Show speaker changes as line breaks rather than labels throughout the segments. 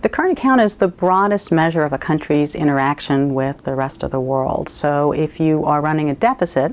The current account is the broadest measure of a country's interaction with the rest of the world. So if you are running a deficit,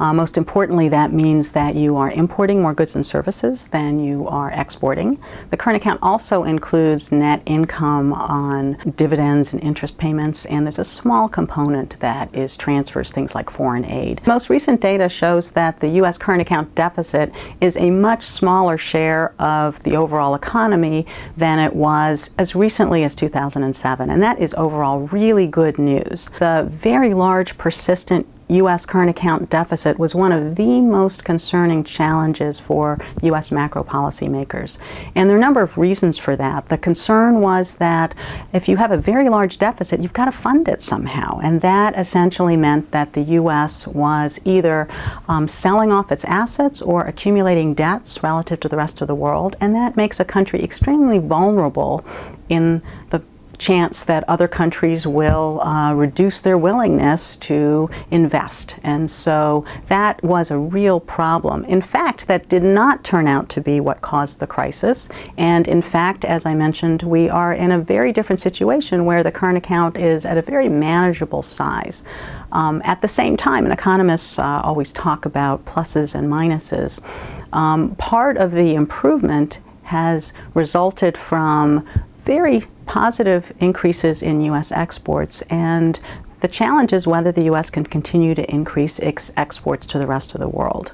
uh, most importantly, that means that you are importing more goods and services than you are exporting. The current account also includes net income on dividends and interest payments, and there's a small component that is transfers, things like foreign aid. Most recent data shows that the U.S. current account deficit is a much smaller share of the overall economy than it was as recently as 2007, and that is overall really good news. The very large persistent U.S. current account deficit was one of the most concerning challenges for U.S. macro policymakers. And there are a number of reasons for that. The concern was that if you have a very large deficit, you've got to fund it somehow. And that essentially meant that the U.S. was either um, selling off its assets or accumulating debts relative to the rest of the world. And that makes a country extremely vulnerable in the chance that other countries will uh, reduce their willingness to invest. And so that was a real problem. In fact, that did not turn out to be what caused the crisis. And in fact, as I mentioned, we are in a very different situation where the current account is at a very manageable size. Um, at the same time, and economists uh, always talk about pluses and minuses, um, part of the improvement has resulted from very positive increases in U.S. exports and the challenge is whether the U.S. can continue to increase its exports to the rest of the world.